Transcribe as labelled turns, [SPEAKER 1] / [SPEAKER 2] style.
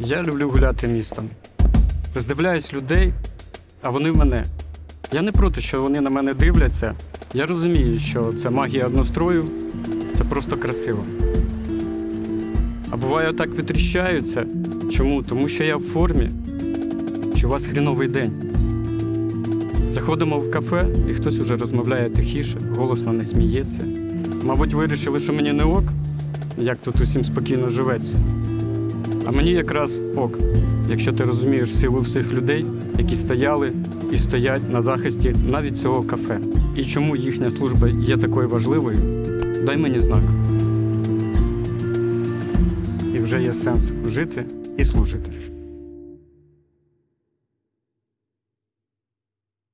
[SPEAKER 1] Я люблю гуляти містом. Роздивляюсь людей, а вони мене. Я не проти, що вони на мене дивляться. Я розумію, що це магія однострою, це просто красиво. А буває так витріщаються. Чому? Тому що я в формі, чи у вас хріновий день. Заходимо в кафе, і хтось уже розмовляє тихіше, голосно не сміється. Мабуть, вирішили, що мені не ок, як тут усім спокійно живеться. А мені якраз ок, якщо ти розумієш силу всіх людей, які стояли і стоять на захисті навіть цього кафе. І чому їхня служба є такою важливою, дай мені знак. І вже є сенс жити і служити.